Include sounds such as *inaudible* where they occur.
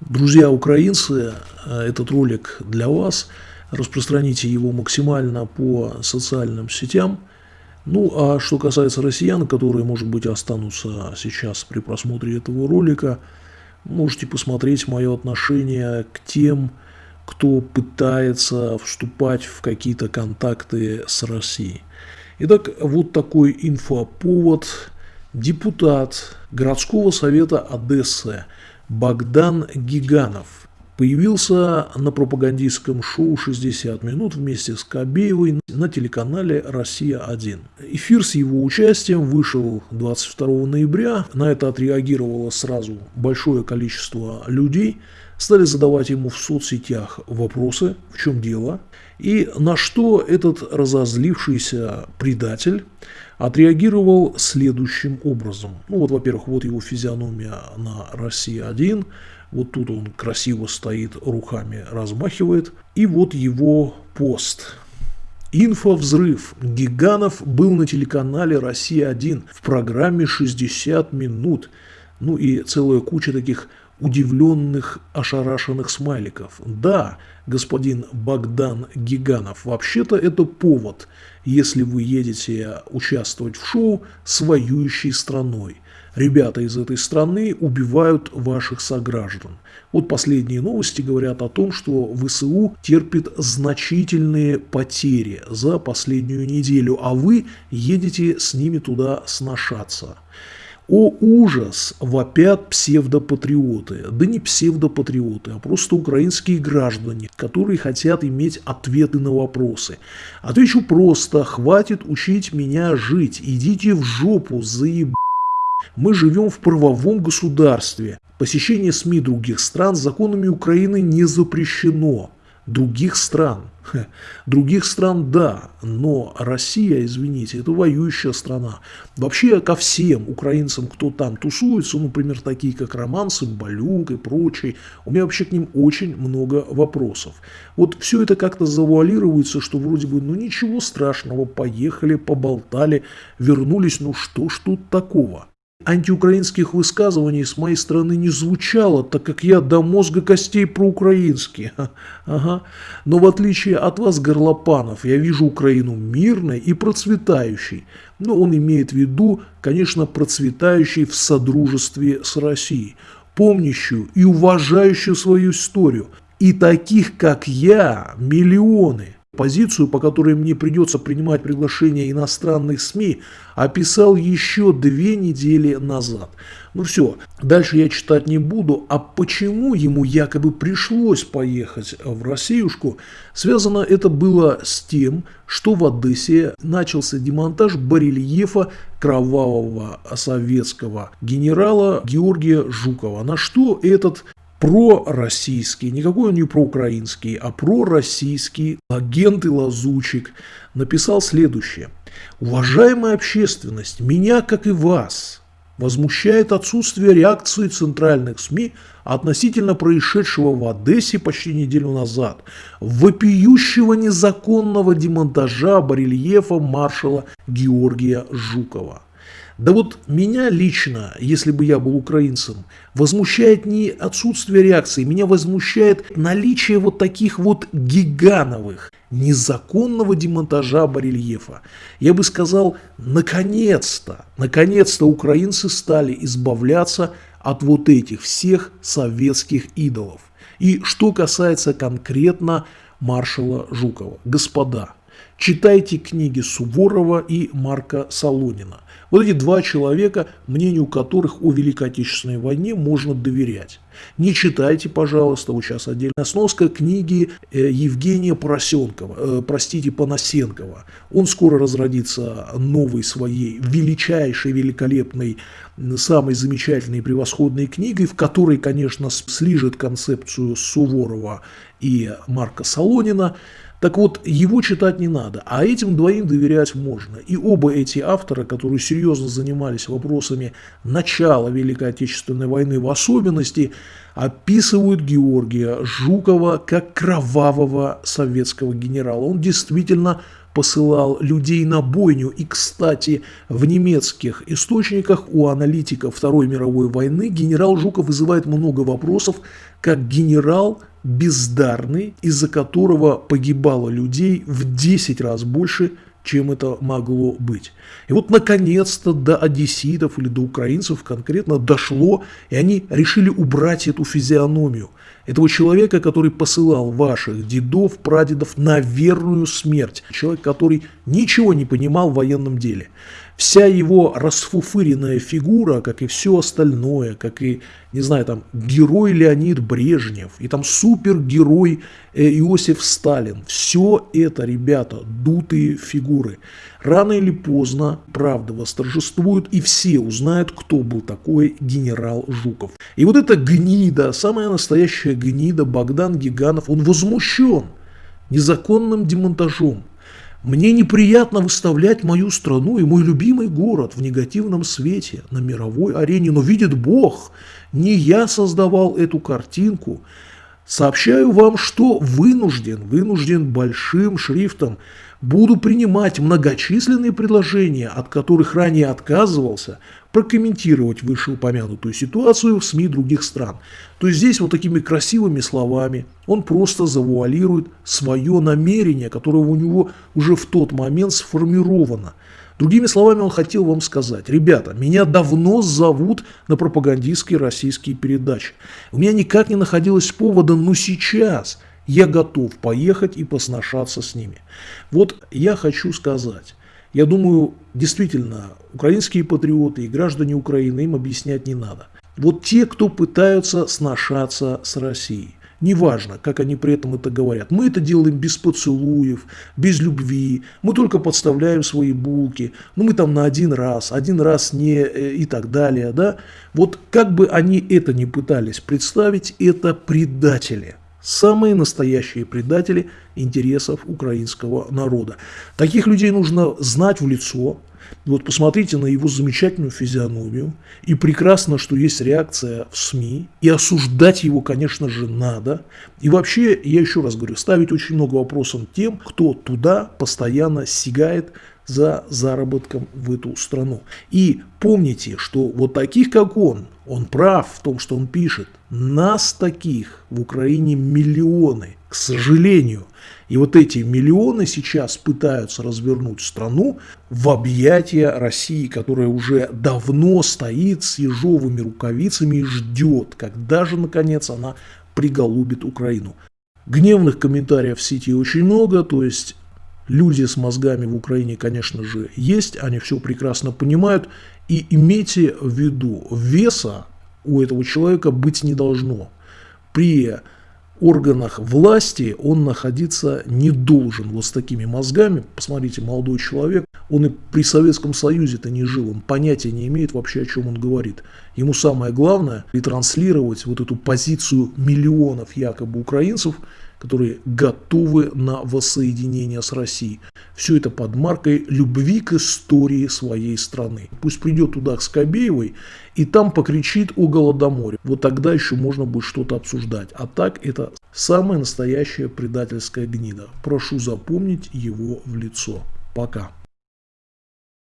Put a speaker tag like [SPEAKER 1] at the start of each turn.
[SPEAKER 1] Друзья украинцы, э, этот ролик для вас. Распространите его максимально по социальным сетям. Ну, а что касается россиян, которые, может быть, останутся сейчас при просмотре этого ролика, можете посмотреть мое отношение к тем, кто пытается вступать в какие-то контакты с Россией. Итак, вот такой инфоповод. Депутат городского совета Одессы Богдан Гиганов появился на пропагандистском шоу «60 минут» вместе с Кобеевой на телеканале «Россия-1». Эфир с его участием вышел 22 ноября. На это отреагировало сразу большое количество людей. Стали задавать ему в соцсетях вопросы, в чем дело. И на что этот разозлившийся предатель отреагировал следующим образом. Ну вот, во-первых, вот его физиономия на Россия-1, вот тут он красиво стоит, руками размахивает, и вот его пост. Инфовзрыв. Гиганов был на телеканале «Россия-1» в программе «60 минут». Ну и целая куча таких удивленных, ошарашенных смайликов. Да, господин Богдан Гиганов, вообще-то это повод, если вы едете участвовать в шоу с воюющей страной. Ребята из этой страны убивают ваших сограждан. Вот последние новости говорят о том, что ВСУ терпит значительные потери за последнюю неделю, а вы едете с ними туда сношаться. О ужас! Вопят псевдопатриоты. Да не псевдопатриоты, а просто украинские граждане, которые хотят иметь ответы на вопросы. Отвечу просто, хватит учить меня жить, идите в жопу, заеб... Мы живем в правовом государстве. Посещение СМИ других стран законами Украины не запрещено других стран. Других стран – да, но Россия, извините, это воюющая страна. Вообще ко всем украинцам, кто там тусуется, например, такие как Роман Сымбалюк и прочие, у меня вообще к ним очень много вопросов. Вот все это как-то завуалируется, что вроде бы, ну ничего страшного, поехали, поболтали, вернулись, ну что ж тут такого? Антиукраинских высказываний с моей стороны не звучало, так как я до мозга костей проукраинский. *laughs* Ага. Но в отличие от вас, горлопанов, я вижу Украину мирной и процветающей. Но он имеет в виду, конечно, процветающей в содружестве с Россией, помнящую и уважающую свою историю. И таких, как я, миллионы – Позицию, по которой мне придется принимать приглашение иностранных СМИ, описал еще две недели назад. Ну все, дальше я читать не буду. А почему ему якобы пришлось поехать в Россиюшку, связано это было с тем, что в Одессе начался демонтаж барельефа кровавого советского генерала Георгия Жукова. На что этот пророссийский, никакой он не проукраинский, а пророссийский агент и лазучик написал следующее. «Уважаемая общественность, меня, как и вас, возмущает отсутствие реакции центральных СМИ относительно происшедшего в Одессе почти неделю назад, вопиющего незаконного демонтажа барельефа маршала Георгия Жукова. Да вот меня лично, если бы я был украинцем, возмущает не отсутствие реакции, меня возмущает наличие вот таких вот гигановых, незаконного демонтажа барельефа. Я бы сказал, наконец-то, наконец-то украинцы стали избавляться от вот этих всех советских идолов. И что касается конкретно маршала Жукова. Господа, читайте книги Суворова и Марка Солонина – вот эти два человека, мнению которых о Великой Отечественной войне можно доверять. Не читайте, пожалуйста, вот сейчас отдельно сноска книги э, Евгения Поросенкова, э, простите, Панасенкова. Он скоро разродится новой своей величайшей, великолепной, самой замечательной и превосходной книгой, в которой, конечно, слижет концепцию Суворова и Марка Солонина. Так вот, его читать не надо, а этим двоим доверять можно. И оба эти автора, которые серьезно занимались вопросами начала Великой Отечественной войны в особенности, описывают Георгия Жукова как кровавого советского генерала. Он действительно посылал людей на бойню. И, кстати, в немецких источниках у аналитиков Второй мировой войны генерал Жуков вызывает много вопросов, как генерал бездарный, из-за которого погибало людей в 10 раз больше, чем это могло быть. И вот наконец-то до одесситов или до украинцев конкретно дошло, и они решили убрать эту физиономию этого человека, который посылал ваших дедов, прадедов на верную смерть. Человек, который ничего не понимал в военном деле. Вся его расфуфыренная фигура, как и все остальное, как и, не знаю, там, герой Леонид Брежнев, и там супергерой э, Иосиф Сталин, все это, ребята, дутые фигуры. Рано или поздно правда восторжествует, и все узнают, кто был такой генерал Жуков. И вот эта гнида, самая настоящая гнида Богдан Гиганов, он возмущен незаконным демонтажом мне неприятно выставлять мою страну и мой любимый город в негативном свете на мировой арене, но видит Бог, не я создавал эту картинку. Сообщаю вам, что вынужден, вынужден большим шрифтом буду принимать многочисленные предложения, от которых ранее отказывался, прокомментировать вышеупомянутую ситуацию в СМИ других стран. То есть здесь вот такими красивыми словами он просто завуалирует свое намерение, которое у него уже в тот момент сформировано. Другими словами, он хотел вам сказать, ребята, меня давно зовут на пропагандистские российские передачи. У меня никак не находилось повода, но сейчас я готов поехать и посношаться с ними. Вот я хочу сказать, я думаю, действительно, украинские патриоты и граждане Украины им объяснять не надо. Вот те, кто пытаются сношаться с Россией, неважно, как они при этом это говорят, мы это делаем без поцелуев, без любви, мы только подставляем свои булки, ну мы там на один раз, один раз не э, и так далее, да. Вот как бы они это ни пытались представить, это предатели самые настоящие предатели интересов украинского народа. Таких людей нужно знать в лицо. Вот посмотрите на его замечательную физиономию. И прекрасно, что есть реакция в СМИ. И осуждать его, конечно же, надо. И вообще, я еще раз говорю, ставить очень много вопросов тем, кто туда постоянно сигает за заработком в эту страну. И помните, что вот таких, как он, он прав в том, что он пишет, нас таких в Украине миллионы, к сожалению. И вот эти миллионы сейчас пытаются развернуть страну в объятия России, которая уже давно стоит с ежовыми рукавицами и ждет, когда же наконец она приголубит Украину. Гневных комментариев в сети очень много, то есть Люди с мозгами в Украине, конечно же, есть, они все прекрасно понимают. И имейте в виду, веса у этого человека быть не должно. При органах власти он находиться не должен. Вот с такими мозгами, посмотрите, молодой человек, он и при Советском Союзе-то не жил, он понятия не имеет вообще, о чем он говорит. Ему самое главное ретранслировать вот эту позицию миллионов якобы украинцев, которые готовы на воссоединение с Россией. Все это под маркой любви к истории своей страны. Пусть придет туда к Скобеевой и там покричит о Голодоморе. Вот тогда еще можно будет что-то обсуждать. А так это самая настоящая предательская гнида. Прошу запомнить его в лицо. Пока.